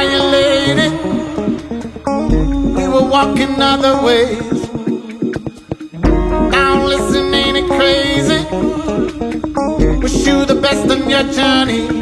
violated. We were walking other ways. Now listen, ain't it crazy? Wish you the best on your journey.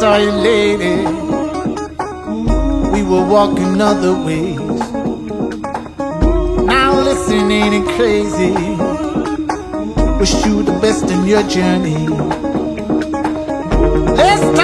You, lady, we were walking other ways. Now listen, ain't it crazy? Wish you the best in your journey. Last